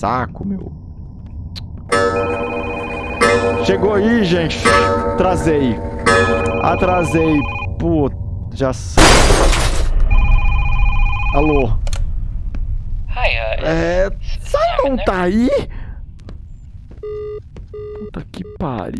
saco, meu. Chegou aí, gente. atrasei, Atrasei. Pô, já. Alô? Hi, uh, É. Sai, não tá aí? Puta que pariu.